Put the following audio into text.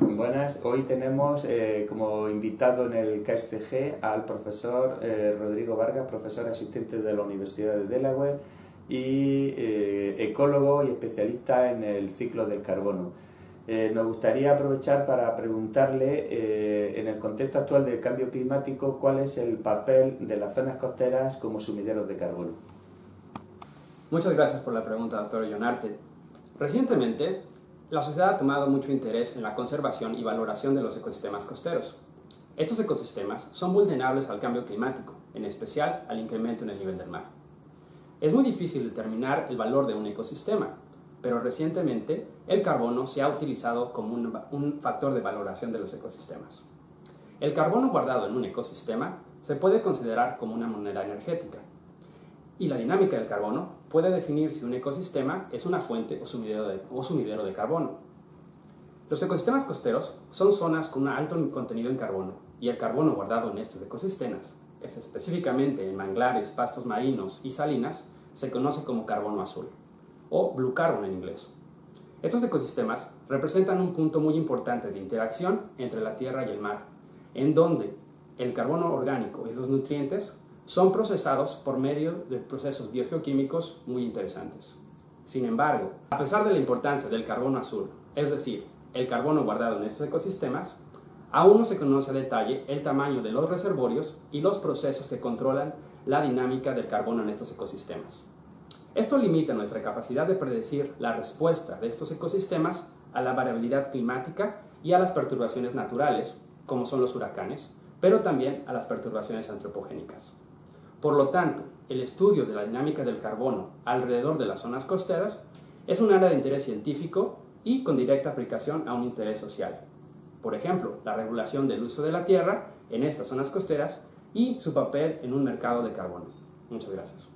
Buenas, hoy tenemos eh, como invitado en el KSCG al profesor eh, Rodrigo Vargas, profesor asistente de la Universidad de Delaware y eh, ecólogo y especialista en el ciclo del carbono. nos gustaría aprovechar para preguntarle, en el contexto actual del cambio climático, cuál es el papel de las zonas costeras como sumideros de carbono. Muchas gracias por la pregunta, doctor Jonarte. Recientemente, la sociedad ha tomado mucho interés en la conservación y valoración de los ecosistemas costeros. Estos ecosistemas son vulnerables al cambio climático, en especial al incremento en el nivel del mar. Es muy difícil determinar el valor de un ecosistema, pero recientemente el carbono se ha utilizado como un, un, factor de valoración de los ecosistemas. El carbono guardado en un ecosistema se puede considerar como una moneda energética, y la dinámica del carbono puede definir si un ecosistema es una fuente o sumidero de, carbono. Los ecosistemas costeros son zonas con un alto contenido en carbono y el carbono guardado en estos ecosistemas, específicamente en manglares, pastos marinos y salinas, se conoce como carbono azul o blue carbon en inglés. Estos ecosistemas representan un punto muy importante de interacción entre la tierra y el mar, en donde el carbono orgánico y los nutrientes son procesados por medio de procesos biogeoquímicos muy interesantes. Sin embargo, a pesar de la importancia del carbono azul, es decir, el carbono guardado en estos ecosistemas, aún no se conoce a detalle el tamaño de los reservorios y los procesos que controlan la dinámica del carbono en estos ecosistemas. Esto limita nuestra capacidad de predecir la respuesta de estos ecosistemas a la variabilidad climática y a las perturbaciones naturales, como son los huracanes, pero también a las perturbaciones antropogénicas. Por lo tanto, el estudio de la dinámica del carbono alrededor de las zonas costeras es un área de interés científico y con directa aplicación a un interés social. Por ejemplo, la regulación del uso de la tierra en estas zonas costeras y su papel en un mercado de carbono. Muchas gracias.